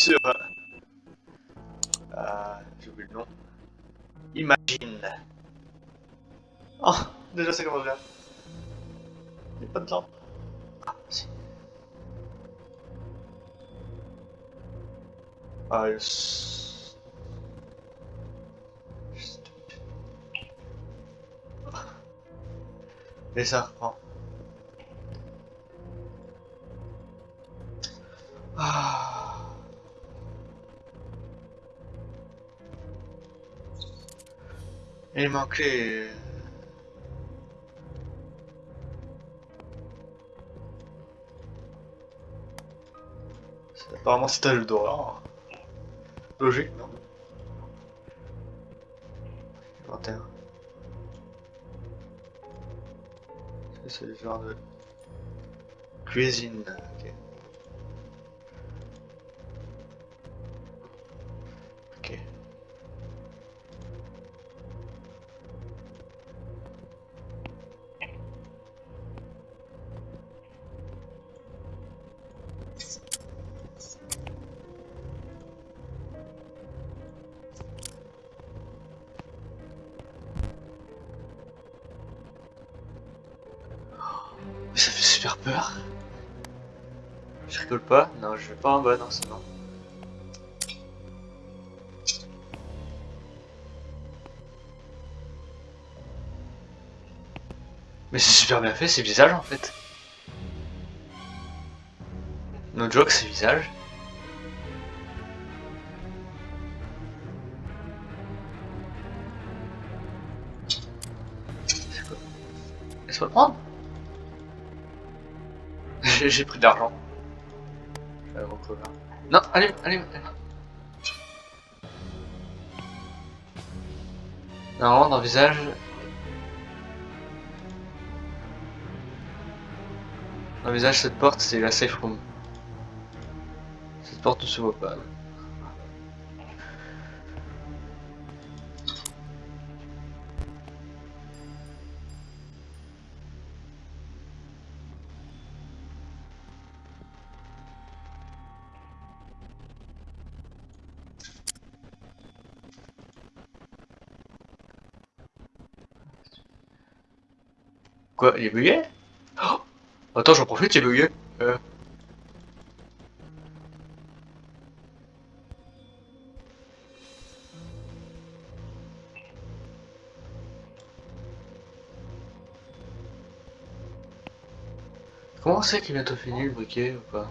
sur... Euh, J'ai oublié le nom. Imagine. Oh, déjà commence bien. Il n'y a pas de temps. Ah, si. Ah. Et ça reprend. Ah. Il manquait... Apparemment c'est un jeu d'horreur. Logique, non? Inventaire. C'est le genre de cuisine. Ok. Ça fait super peur. Je rigole pas Non, je vais pas en bas, non, c'est non. Mais c'est super bien fait, c'est visage en fait. No joke, c'est visage. C'est quoi? Laisse-moi le prendre J'ai pris de l'argent. Vais recouvrir. Non, allez, allez, allez. Normalement, dans le visage... Dans visage, cette porte, c'est la safe room. Cette porte ne se voit pas. Quoi, il est bugué Attends, j'en profite, il est bugué. Comment c'est qu'il est bientôt fini le briquet ou pas?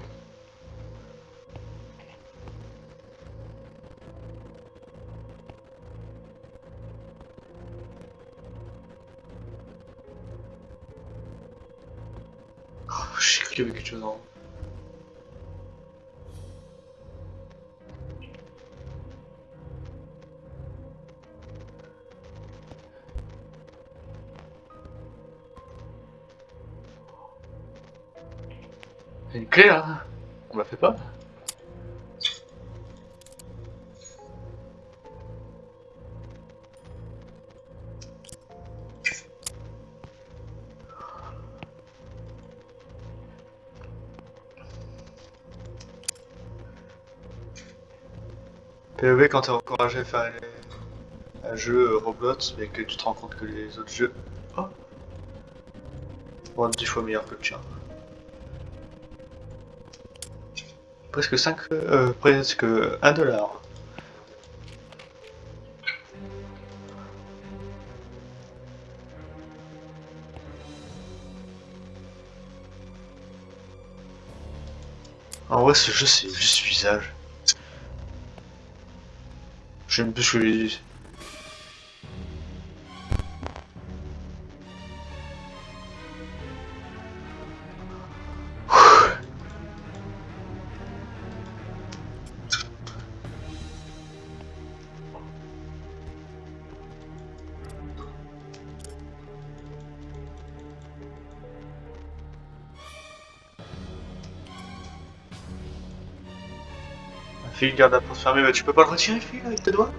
J'ai avait quelque chose en haut. Une clé là On la fait pas? POV quand t'es encouragé à faire un jeu Roblox mais que tu te rends compte que les autres jeux oh, être 10 fois meilleurs que le tien. Presque 5, euh, presque 1 dollar. En vrai, ce jeu, c'est juste visage. J'aime plus ce que je Fais garde à transformer, mais tu peux pas le retirer, fille, avec tes doigts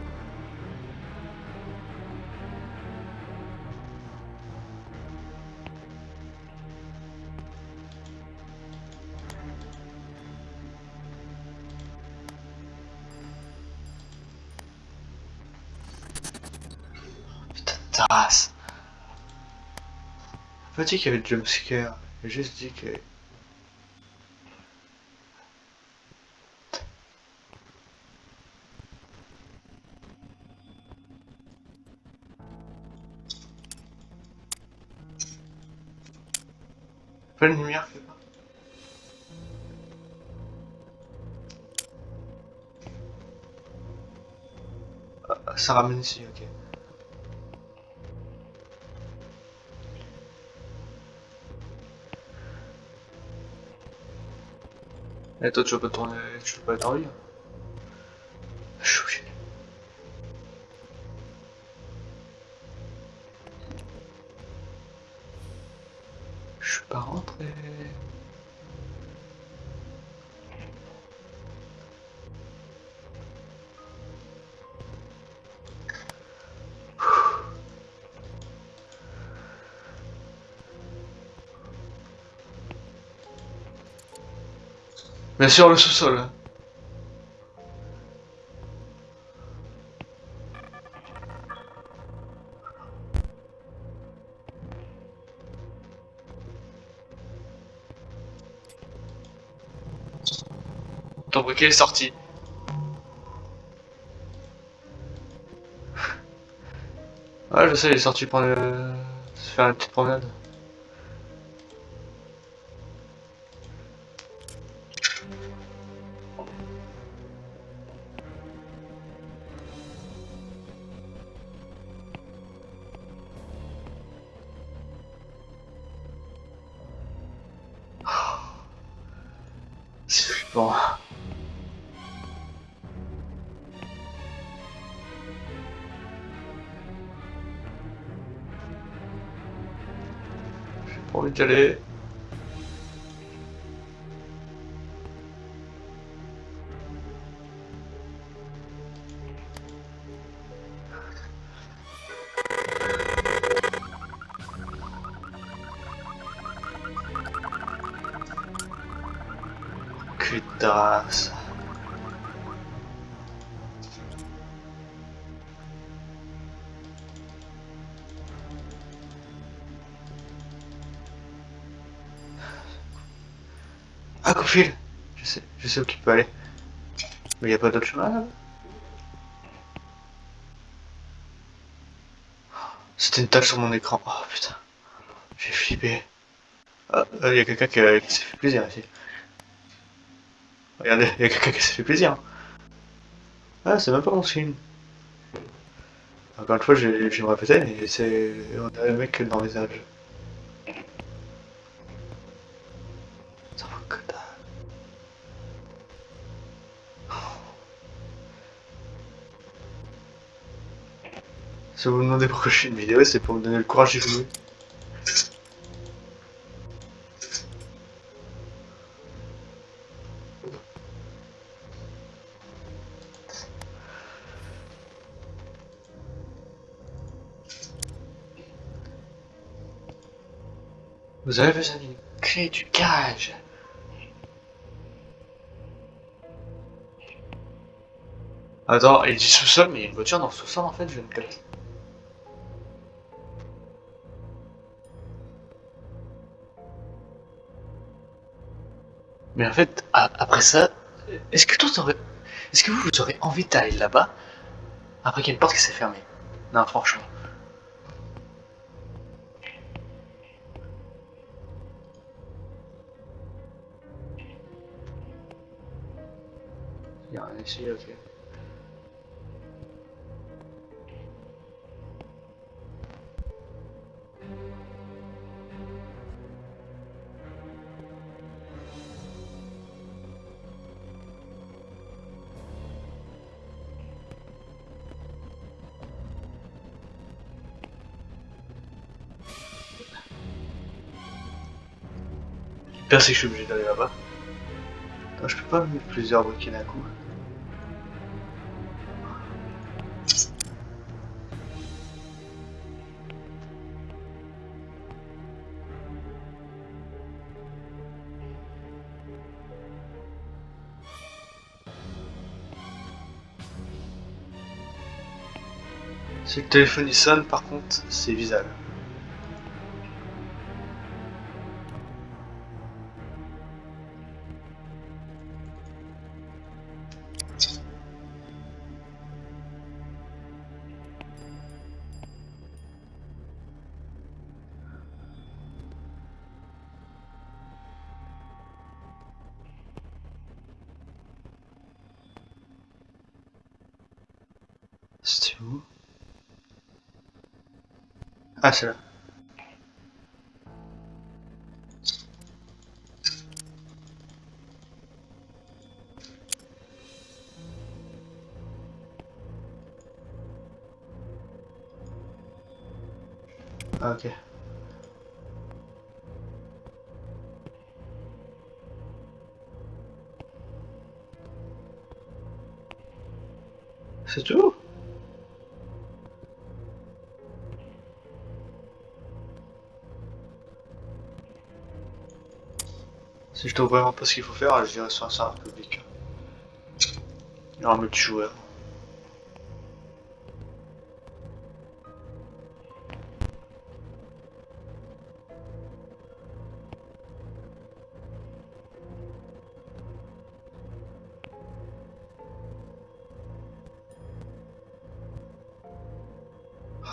Putain de race. Pas dit qu'il y avait de jumpscare, j'ai juste dit que... De lumière, fais pas. Ah, Ça ramène ici, ok. Et toi, tu veux pas tourner, tu veux pas être en vie Bien sûr, le sous-sol. hein. Ton briquet est sorti. Ouais, je sais, il est sorti le... se faire une petite promenade. Ah, coup fil Je sais, je sais où tu peux aller. Mais y a pas d'autre chemin là? C'était une tache sur mon écran. Oh putain. J'ai flippé. Ah, il y a quelqu'un qui, s'est fait plaisir ici. Regardez, il y a quelqu'un qui s'est fait plaisir. Ah, c'est même pas mon signe. Encore une fois, je, je me répéter, mais c'est. On a le mec dans le visage. Si vous me demandez pourquoi je fais une vidéo, c'est pour me donner le courage d'y jouer. Vous avez besoin d'une clé du garage. Attends, il dit sous-sol, mais il y a une voiture dans le sous-sol en fait, je ne capte. Mais en fait, après ça, est-ce que toi. Est-ce que vous, vous aurez envie d'aller là-bas après qu'il y a une porte qui s'est fermée? Non, franchement. Il y ok. Pire, c'est que je suis obligé d'aller là-bas. Je peux pas mettre plusieurs briquets d'un coup. Si le téléphone il sonne, par contre, c'est visible. Ah, c'est là. Ah, ok. Si je trouve vraiment pas ce qu'il faut faire, je dirais sur un serveur public. Il y aura un multijoueur.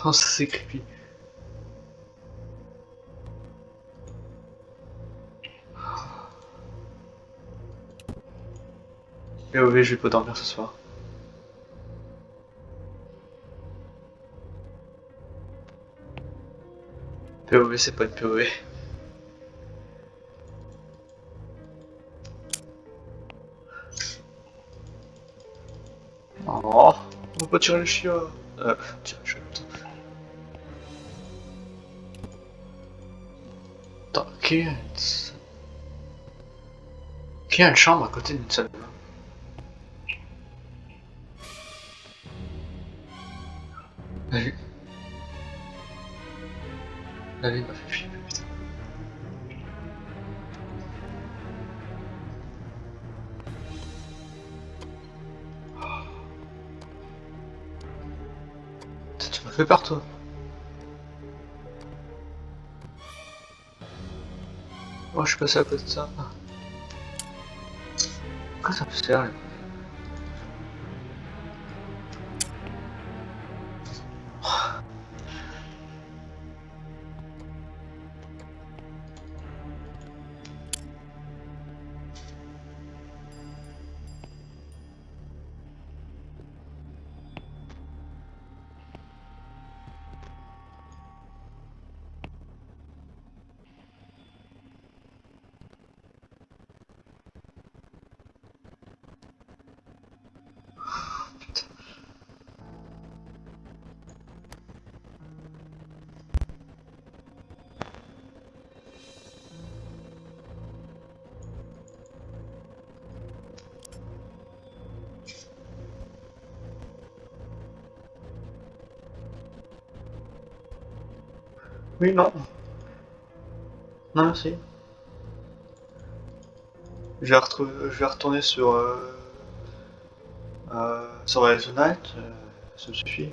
Oh, ça c'est creepy. Oui, je vais pas dormir ce soir. POV, c'est pas une POV. Oh, on va pas tirer le chien. Euh, chien. Attends, qui est... Qui a une chambre à côté d'une salle Fait peur, toi. Oh, je suis passé à côté de ça. Pourquoi ça me sert, Non. Non, merci. Je vais, je vais retourner sur... Euh, euh, sur euh, ça me suffit.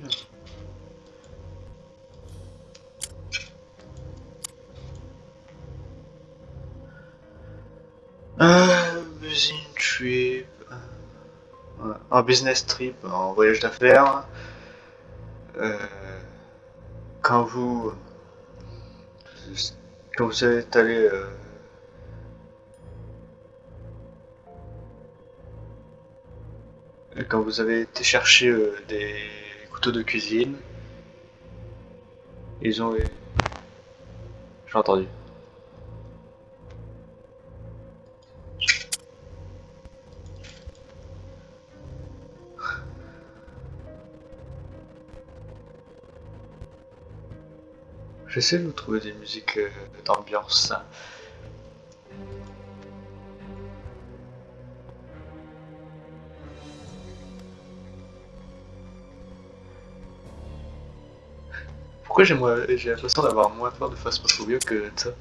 Euh, business trip. un business trip, un voyage d'affaires. Quand vous quand vous êtes allé euh, quand vous avez été chercher euh, des couteaux de cuisine, ils ont j'ai entendu. J'essaie de vous trouver des musiques euh, d'ambiance. Pourquoi j'ai l'impression d'avoir moins peur de phasmophobie que ça?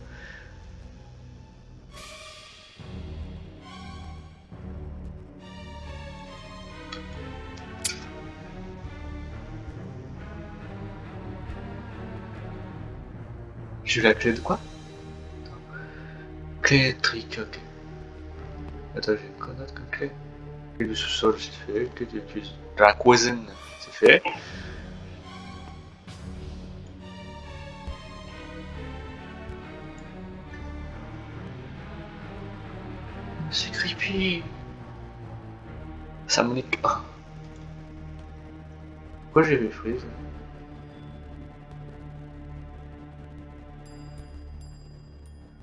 La clé de quoi Clé électrique, ok. Attends, j'ai quoi d'autre comme clé Clé du sous-sol, c'est fait. Clé de la cuisine, c'est fait. C'est creepy. Ça me nique. Ah. Pourquoi j'ai vu freeze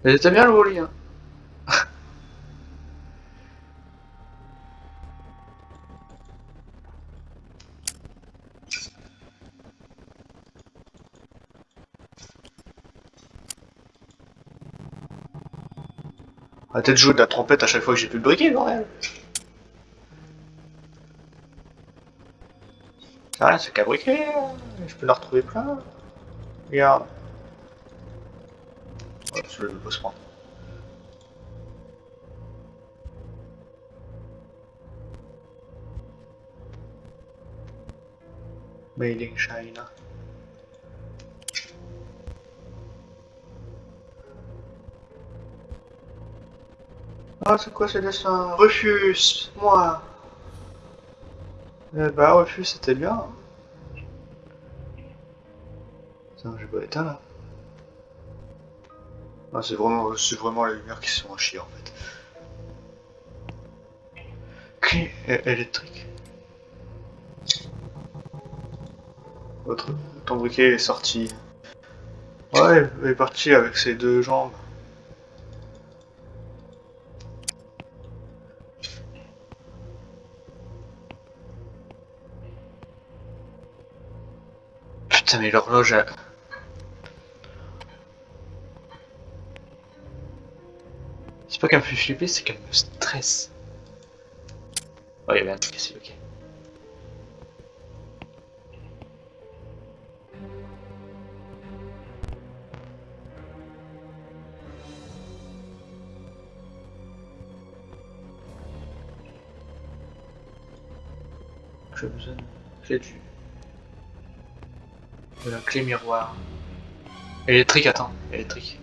Mais t'as bien le lit, hein Arrêtez de jouer de la trompette à chaque fois que j'ai plus de briquet, bordel C'est rien, c'est qu'à briquet, je peux la retrouver plein. Regarde. Je vais se prendre. Made in China. Ah, c'est quoi ces dessins Refuse Moi Eh bah, refuse, c'était bien. Putain, j'ai pas éteint là. Ah, c'est vraiment, vraiment les lumières qui sont à chier en fait. Clé électrique. Votre ton briquet est sorti. Ouais, il est parti avec ses deux jambes. Putain, mais l'horloge a... C'est pas qu'elle me fait flipper, c'est qu'elle me stresse. Oh, il y avait un truc ici, ok. J'ai besoin de clé du... de la clé miroir. Électrique, attends, électrique.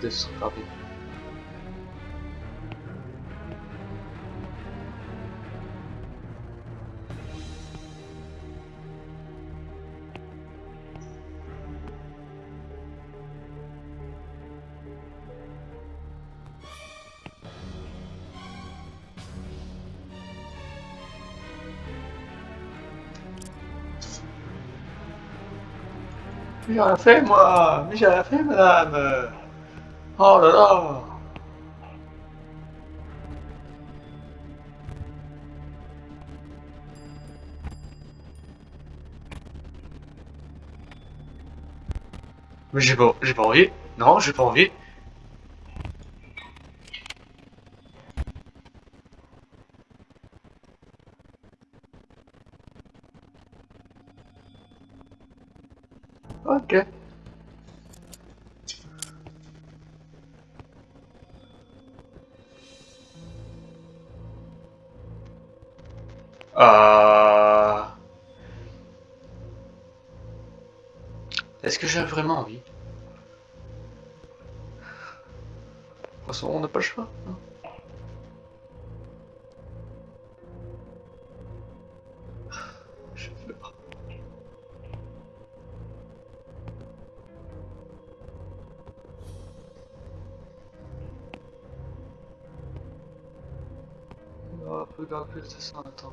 Peut-être ce sera rapide. Rien fait, moi Mais j'ai rien fait, madame Oh là là Mais j'ai pas, j'ai pas envie. Non, j'ai pas envie. Euh... Est-ce que j'ai vraiment envie De toute façon, on n'a pas le choix. hein. Je pleure. Oh, regarde plus de ça, attends.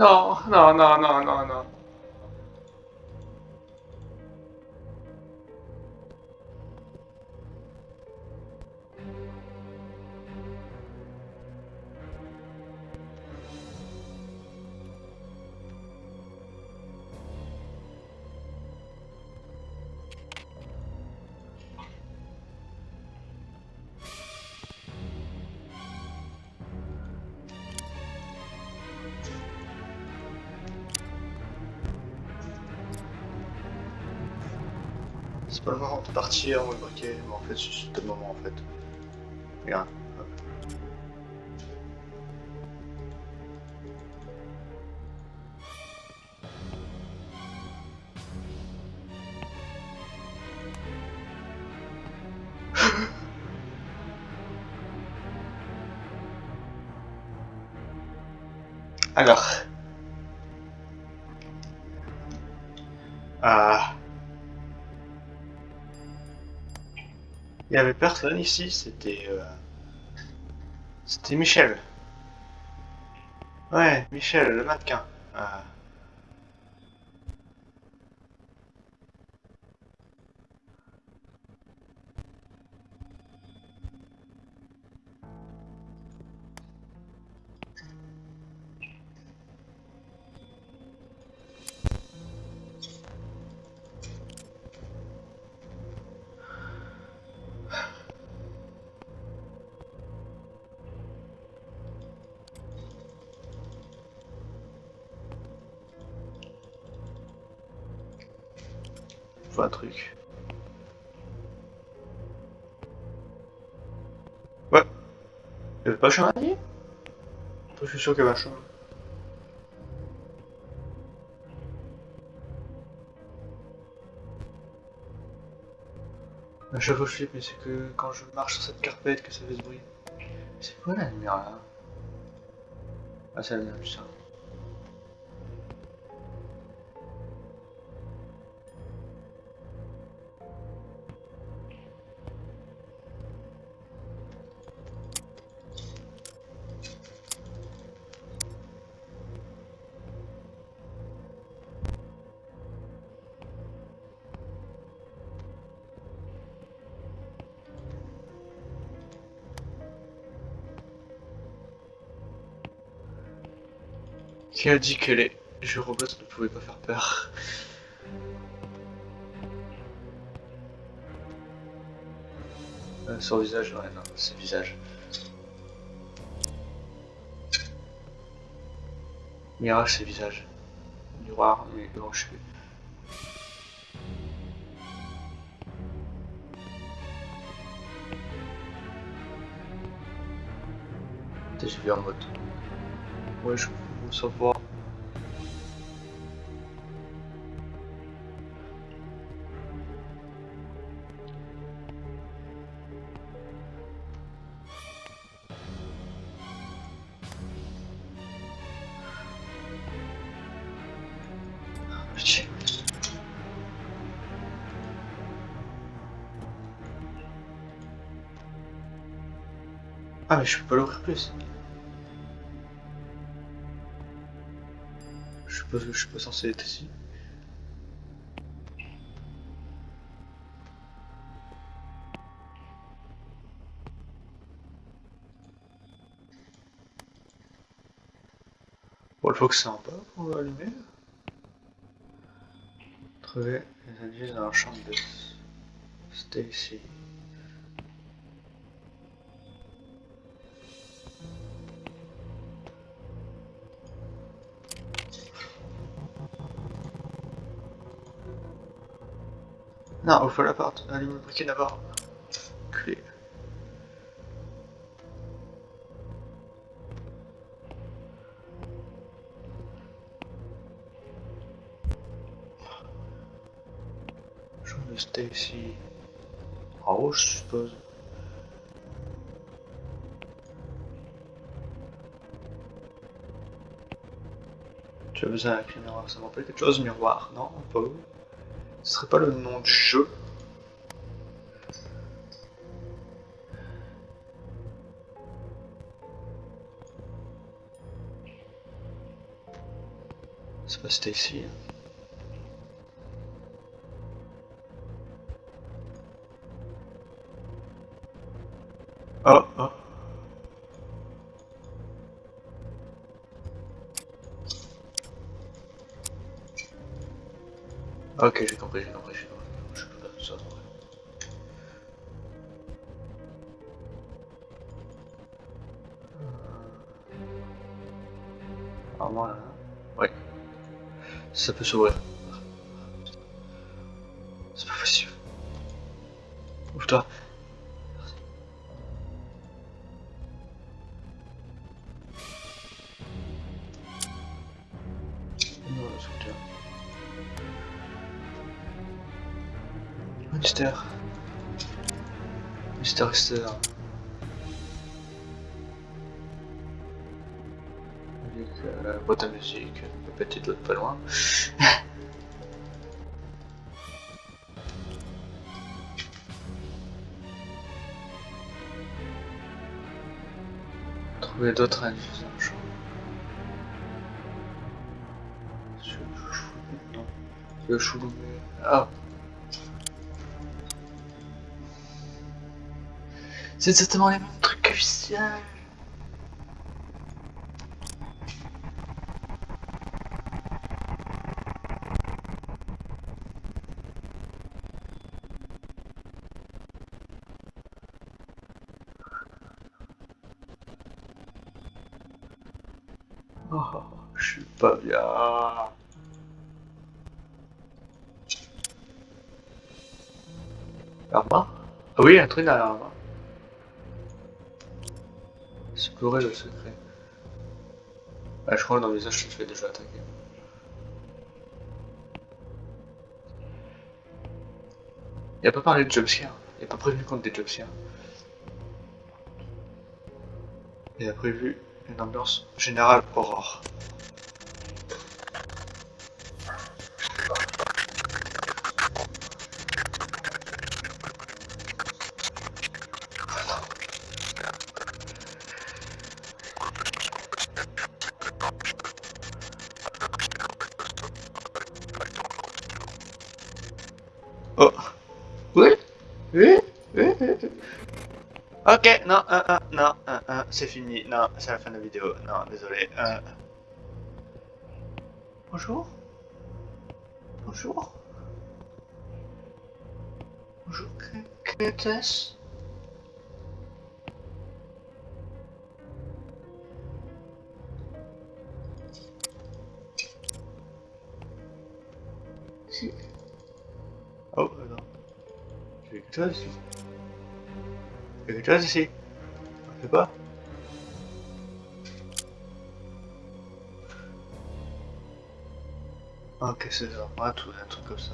No, no, no, no, no, no. C'est pas le moment de partir, on va briquer. Mais en fait, c'est le moment en fait. Regarde. Alors. Il y avait personne ici, c'était... Euh... C'était Michel. Ouais, Michel, le mannequin. Truc. Ouais. Il y avait pas un chevalier Je suis sûr qu'il y avait un chemin. Un chevaux flip, mais c'est que quand je marche sur cette carpette que ça fait ce bruit. C'est quoi la lumière là? Ah, c'est la lumière du ça. Qui a dit que les jeux robots ne pouvaient pas faire peur euh, Sur visage, ouais, non, c'est visage. Mirage, c'est visage. Miroir, mais non, je suis. J'ai vu en mode. Ouais, je savoir. Ah mais je peux pas l'ouvrir plus. Je suis pas censé être ici. Bon, il faut que c'est en bas pour allumer. Trouver les indices dans la chambre de Stacy. Non, faut la porte. Allume le briquet d'abord. Clé. Chambre de Stacy. En haut, je suppose. Tu as besoin d'un miroir, ça m'appelle quelque chose, miroir, non Pas ce serait pas le nom du jeu C'est pas Stacy. Hein. Oh, oh. Ok, j'ai compris, j'ai compris, j'ai compris. Je peux faire tout ça. Ah, voilà. Ouais. Ça peut s'ouvrir. Externe. Avec euh, la boîte à musique, la petite autre pas loin. Trouver d'autres indices le non. Le chou. Ah. C'est exactement les mêmes trucs que Vicial. Oh, je suis pas bien. Arma? Ah oui, un truc derrière Arma. Explorer le secret. Ah, je crois que dans le visage, je me fais déjà attaquer. Il a pas parlé de jumpscare. Il a pas prévenu contre des jumpscares. Il a prévu une ambiance générale horreur. Non, euh, euh, non, euh, euh, c'est fini. Non, c'est la fin de la vidéo. Non, désolé. euh. Bonjour Bonjour Bonjour, qu'était-ce Si. Oh, non. J'ai quelque chose ici. A quelque chose ici. Ok, c'est ça. Ouais, tout, un truc comme ça.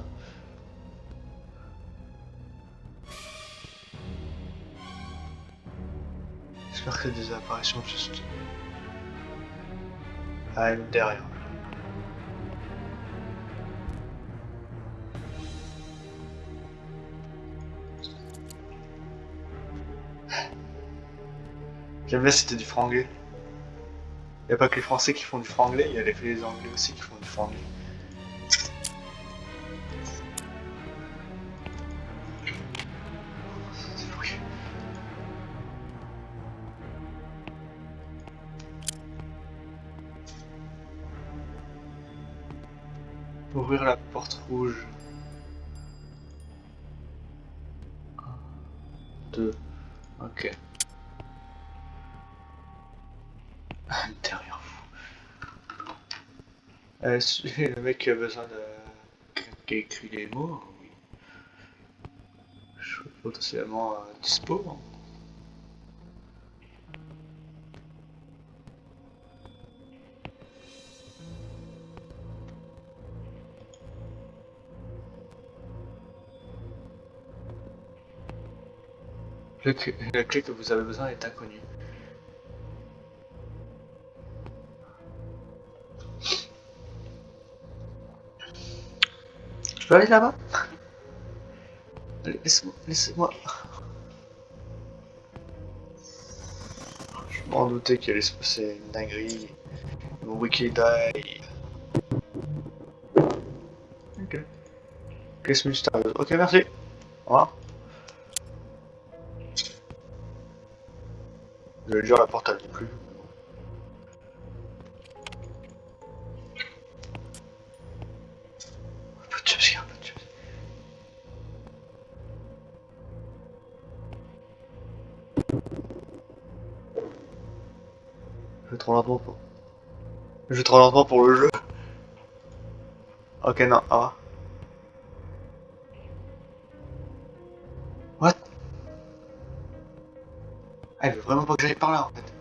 J'espère que des apparitions juste. Ah, une derrière. J'aime bien c'était du franglais. Il a pas que les Français qui font du franglais, il y a les Anglais aussi qui font du franglais. Ouvrir la porte rouge. Un, deux, ok. Derrière vous. Euh, le mec qui a besoin de. qui écrit les mots, oui. Je suis potentiellement euh, dispo. hein. Le la clé que vous avez besoin est inconnue. Je peux aller là-bas Allez, laisse-moi, laissez-moi. Je m'en doutais qu'il allait se passer une dinguerie. Mon wiki die. Ok. Caisse mystérieuse. Ok, merci. Au revoir. Dire la porte dit plus. De de. Je vais trop lentement pour... Je vais trop lentement pour le jeu. Ok, non, au que j'aille par là en fait.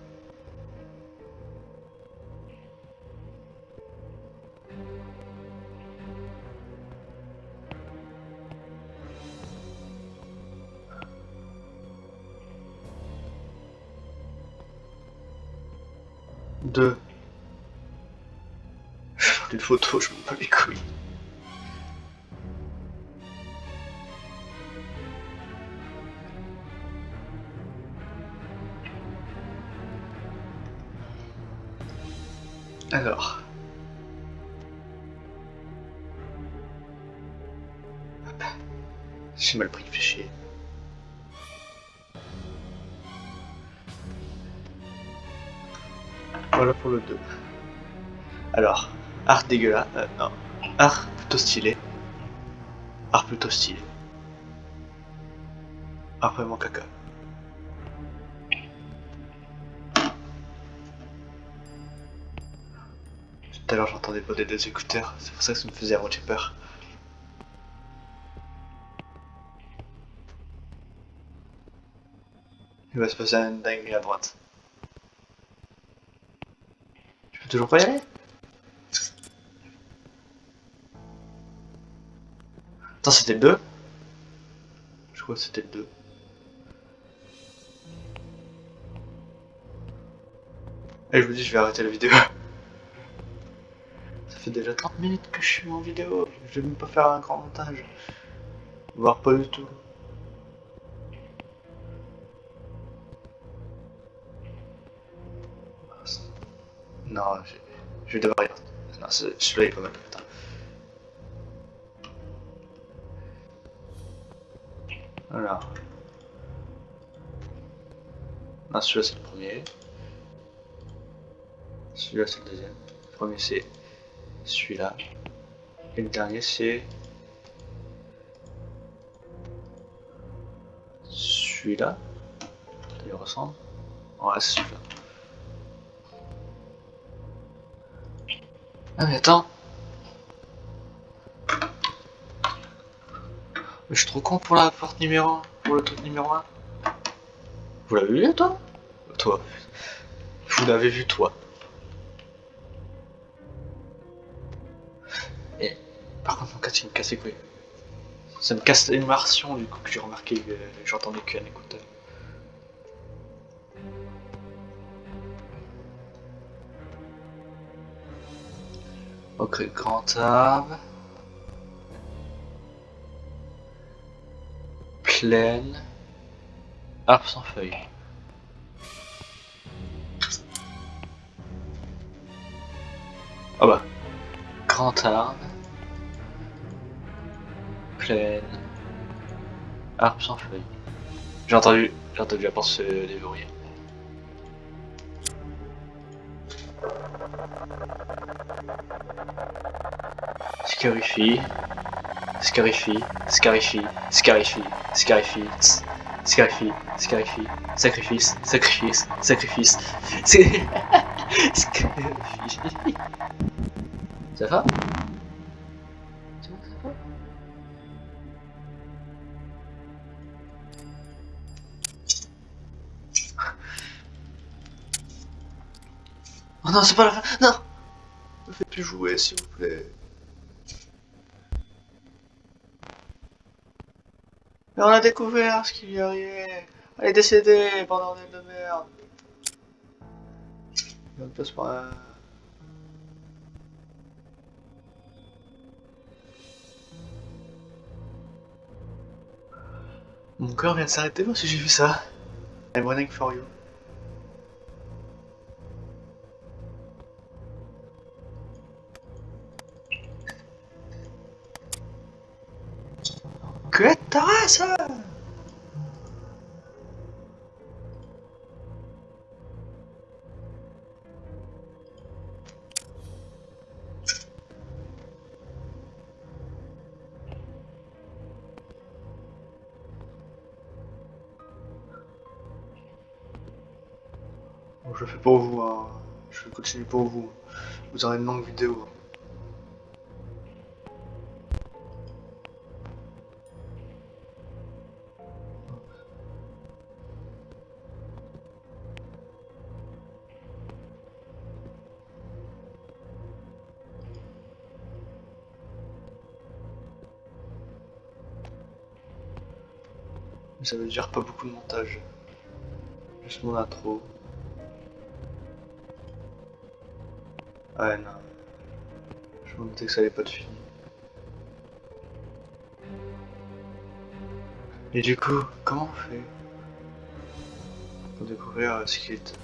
Deux. Je fais une photo, je m'en bats les couilles. Alors. J'ai mal pris, fait chier. Voilà pour le 2. Alors, art dégueulasse. Euh, non. Art plutôt stylé. Art plutôt stylé. Art vraiment caca. À l'heure j'entendais pas des deux écouteurs, c'est pour ça que ça me faisait avoir peur. Il va se passer un dingue à droite. Tu peux toujours pas y aller? Attends, c'était le 2 Je crois que c'était le 2. Et je me dis, je vais arrêter la vidéo. Déjà 30 minutes que je suis en vidéo. Je vais même pas faire un grand montage. Voire pas du tout. Non, je, vais devoir y. Non, celui-là est pas mal. Putain. Voilà. Celui-là c'est le premier. Celui-là c'est le deuxième. Le premier c'est celui-là. Et le dernier c'est celui-là. Il ressemble. Ouais, c'est celui-là. Ah mais attends Mais je suis trop con pour la porte numéro 1, pour le truc numéro 1. Vous l'avez vu toi? Toi. Vous l'avez vu toi. Il me casse couilles. Ça me casse l'immersion du coup que j'ai remarqué que j'entendais qu'un écouteur. Ok, grand arbre. Plaine. Arbre sans feuilles. Ah bah. Grand arbre. Arbre sans feuilles. J'ai entendu, j'ai entendu la porte se déverrouiller. Scarify, Scarify, Scarify, Scarify, Scarify, Scarify, Scarify, sacrifice, sacrifice, sacrifice, Scarify. Ça va? Non, c'est pas la fin, non Ne faites plus jouer, s'il vous plaît. Mais on a découvert ce qui lui arrivait. Elle est décédée, bordel de merde. Ne passe pas. Mon corps vient de s'arrêter parce que j'ai vu ça. I'm running for you. Race Bon, je fais pour vous, hein. je continue pour vous. Vous aurez une longue vidéo. Ça veut dire pas beaucoup de montage. Juste mon intro. Ouais, non. Je me doutais que ça allait pas être fini. Et du coup, comment on fait pour découvrir ce Il est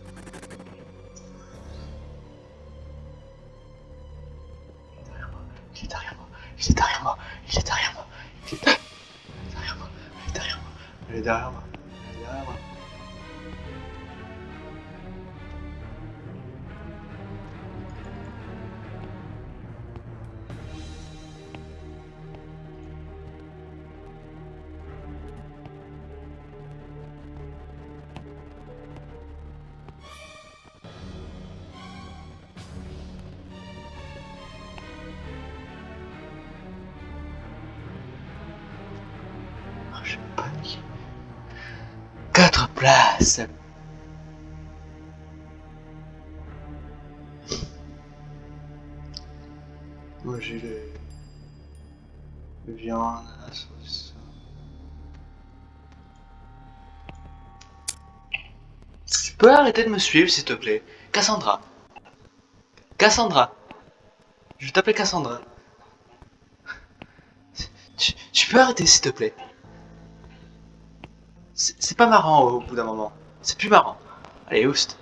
moi, il est derrière peux arrêter de me suivre s'il te plaît Cassandra. Cassandra. Je vais t'appeler Cassandra. Tu, tu peux arrêter s'il te plaît C'est pas marrant au bout d'un moment. C'est plus marrant. Allez, oust.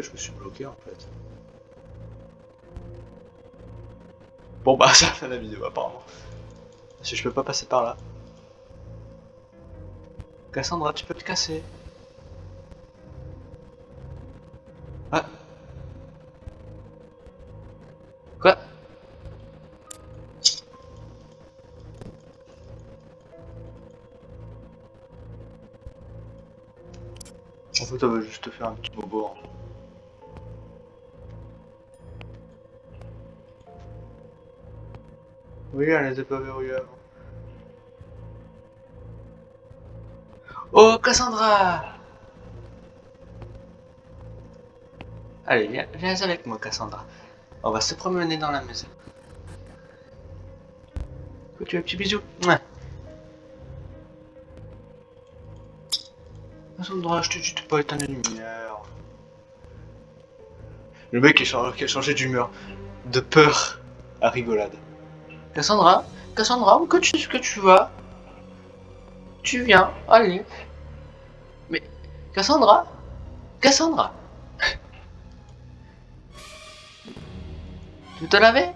Je me suis bloqué en fait. Bon bah, ça fait la vidéo apparemment. Parce que je peux pas passer par là. Cassandra, tu peux te casser. Ah. Quoi? En fait, on va juste faire un petit Oui, elle n'était pas verrouillée avant. Oh, Cassandra Allez, viens, viens avec moi, Cassandra. On va se promener dans la maison. Tu veux un petit bisou? Cassandra, je te dis pas éteindre la lumière. Le mec qui a changé d'humeur. De peur à rigolade. Cassandra, Cassandra, où que tu, que tu vas Tu viens, allez. Mais, Cassandra Cassandra Tu te lavé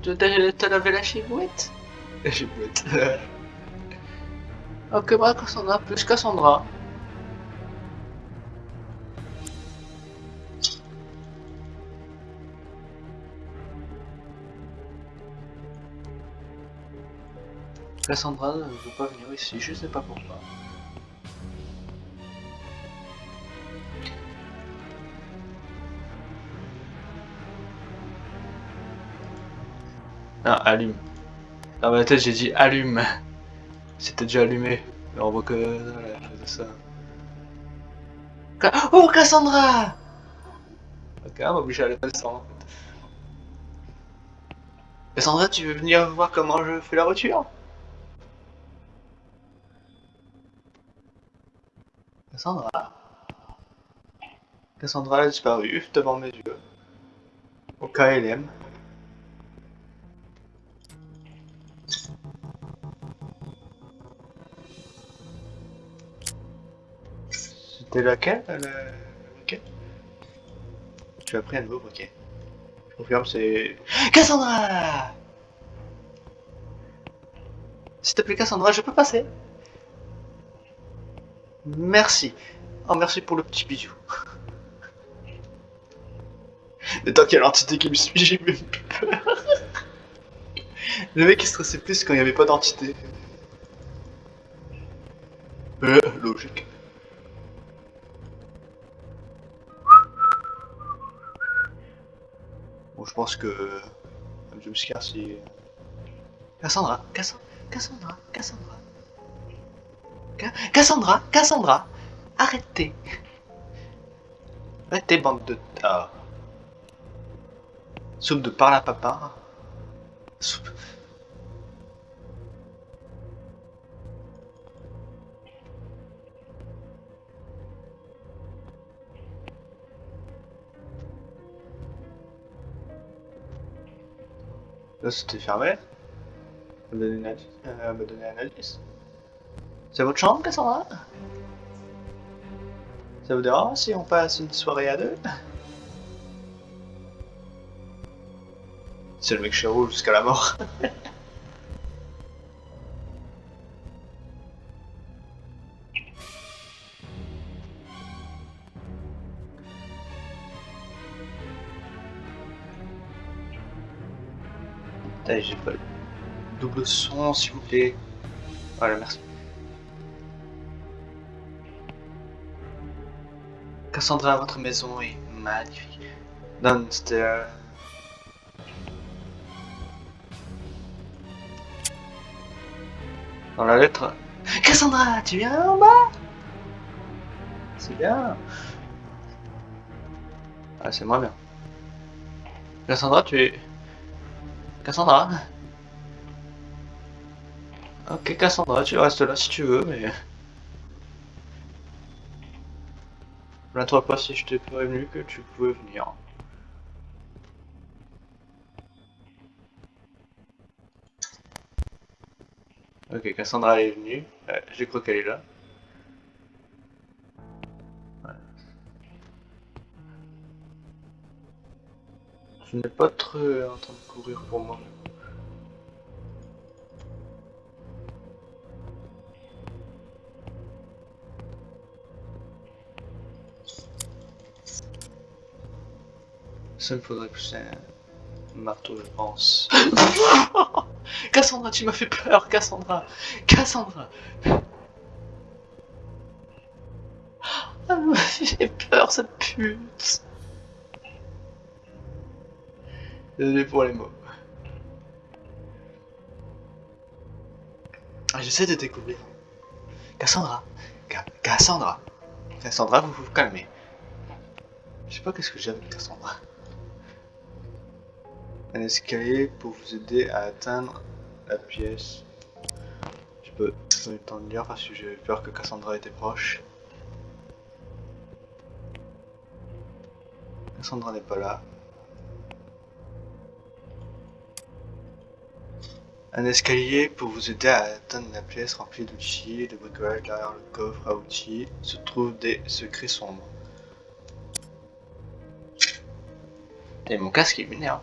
Tu te, lavé la chibouette? La chibouette. ok, bah Cassandra, plus Cassandra. Cassandra ne veut pas venir ici, je sais pas pourquoi. Ah, allume. Dans ma tête, j'ai dit allume. C'était déjà allumé. Mais on voit que voilà, je faisais ça. Ca- Oh, Cassandra Ok, on va obliger à aller passer en fait. Cassandra, tu veux venir voir comment je fais la voiture? Cassandra Cassandra a disparu devant mes yeux. Au KLM. C'était laquelle le le briquet Tu as pris un nouveau briquet. Je confirme, c'est... Cassandra S'il te plaît, Cassandra, je peux passer Merci. Oh, merci pour le petit bisou. Mais tant qu'il y a l'entité qui me suit, j'ai même plus peur. Le mec il stressait plus quand il n'y avait pas d'entité. Euh, logique. Bon, je pense que... Un jumpscare, si... Cassandra, Cassandra, Cassandra, Cassandra. Cassandra, Cassandra, arrêtez. Arrêtez, bande de... Ah. Soupe de parle à papa. Soupe... Là, c'était fermé. Elle m'a donné, un... un indice. C'est votre chambre, Cassandra? Ça vous dérange si on passe une soirée à deux? C'est le mec chéro jusqu'à la mort. j'ai pas double son s'il vous plaît. Voilà, merci. Cassandra, votre maison est magnifique. Downstairs. Dans la lettre. Cassandra, tu viens en bas? C'est bien. Ah, c'est moins bien. Cassandra, tu es... Cassandra? Ok, Cassandra, tu restes là si tu veux, mais... Plains-toi pas si je t'ai prévenu que tu pouvais venir. Ok, Cassandra est venue. Euh, J'ai cru qu'elle est là. Tu n'es pas trop en train de courir pour moi. Ça me faudrait plus un marteau, je pense. Cassandra, tu m'as fait peur, Cassandra Cassandra J'ai peur, cette pute Désolé pour les mots. Ah, j'essaie de découvrir. Cassandra Cassandra Cassandra, vous vous calmez. Je sais pas qu'est-ce que j'ai avec Cassandra. Un escalier pour vous aider à atteindre la pièce. Je peux donner le temps de lire parce que j'ai peur que Cassandra était proche. Cassandra n'est pas là. Un escalier pour vous aider à atteindre la pièce remplie d'outils, de bricolage derrière le coffre à outils se trouvent des secrets sombres. Et mon casque il m'énerve.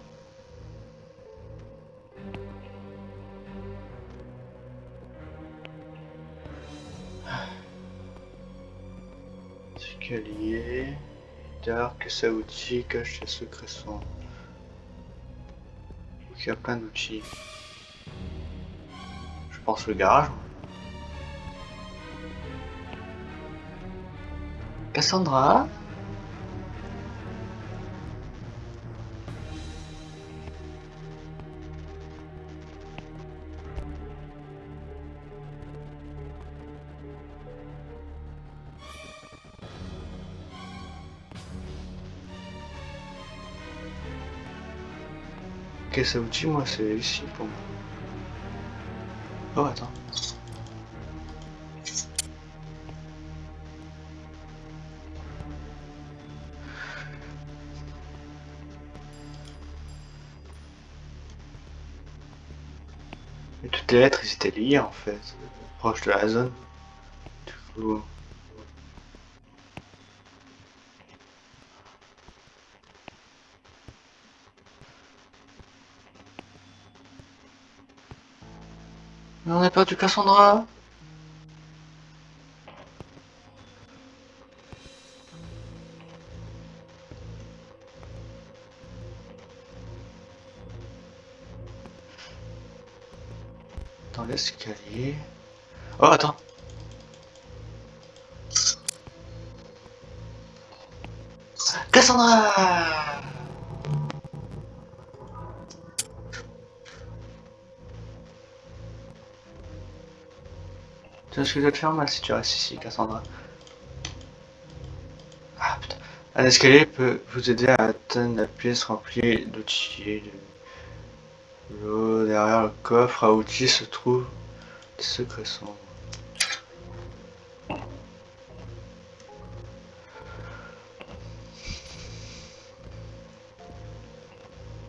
Escalier. Dark, ça outils, cache les secrets sombres. Il y a plein d'outils pense le garage. Cassandra? Ça vous dit moi c'est ici pour moi. Oh, attends. Et toutes les lettres, ils étaient liées en fait, proche de la zone. Du coup... on a perdu Cassandra. Dans l'escalier. Oh, attends. Cassandra ce que je te faire mal si tu restes ici, Cassandra. Ah putain. Un escalier peut vous aider à atteindre la pièce remplie d'outils. L'eau derrière le coffre à outils se trouve des secrets sombres.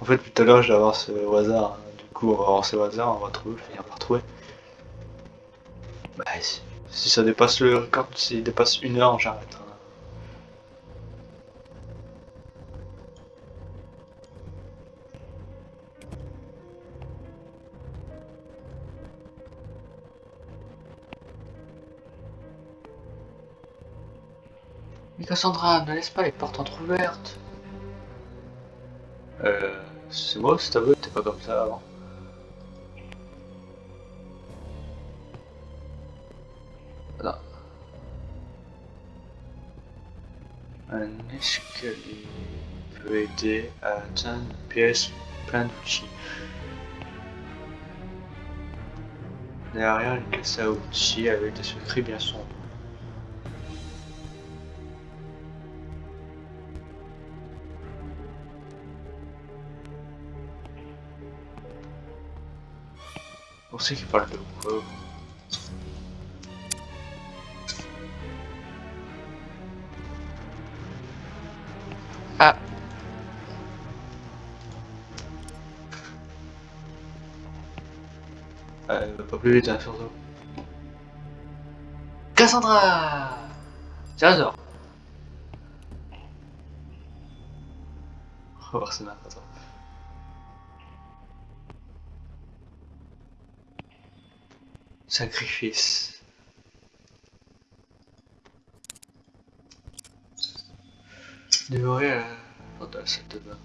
En fait, tout à l'heure, j'ai avancé au hasard. Hein. Du coup, on va avancer au hasard, on va trouver, finir par trouver. Si, ça dépasse le record, s'il dépasse une heure, j'arrête. Mais Cassandra, ne laisse pas les portes entrouvertes. Euh, c'est moi, c'est ta t'es pas comme ça avant. Peut aider à atteindre plein d'outils. Derrière une caisse à outils avec des secrets bien sombres. On sait qu'il parle de quoi plus vite, hein, surtout. Cassandra J'adore On va voir ça attends. Sacrifice. Dévorer porte de la salle de bain.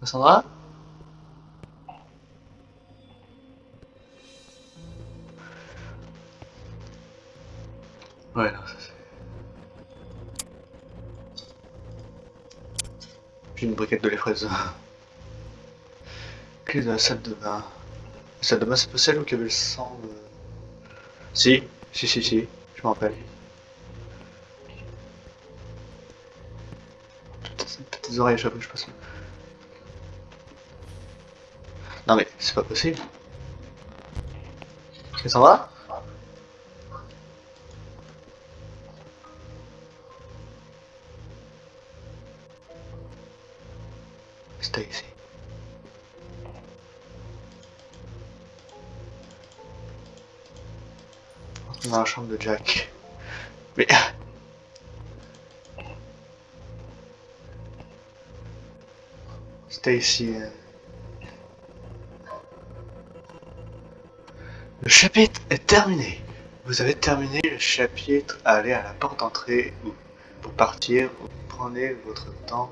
Cassandra fraise. Clé de la salle de bain. La salle de bain, c'est pas celle où il y avait le sang de... Si, si, si, si, je m'en rappelle. Petites oreilles à je passe. Non mais, c'est pas possible. Ça s'en va? Ici. dans la chambre de Jack. Mais... Stacy... Euh. Le chapitre est terminé. Vous avez terminé le chapitre. Allez à la porte d'entrée ou pour partir. prenez votre temps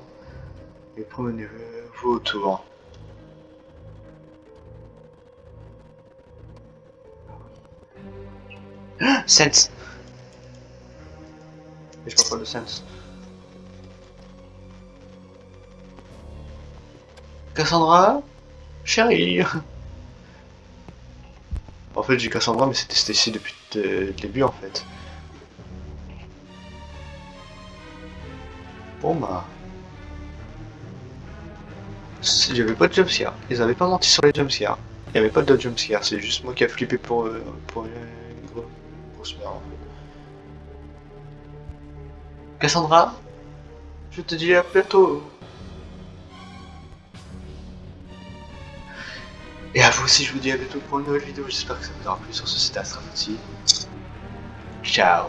et promenez-vous autour. Sense. Je parle pas de Sense. Cassandra? Chérie En fait j'ai Cassandra mais c'était Stacy depuis le début en fait. Bon bah... Il n'y avait pas de jumpscare. Ils avaient pas menti sur les jumpscares. Il n'y avait pas de jumpscare, c'est juste moi qui a flippé pour, euh, pour Cassandra, je te dis à bientôt. Et à vous aussi, je vous dis à bientôt pour une nouvelle vidéo. J'espère que ça vous aura plu sur ce site Astrafouti. Ciao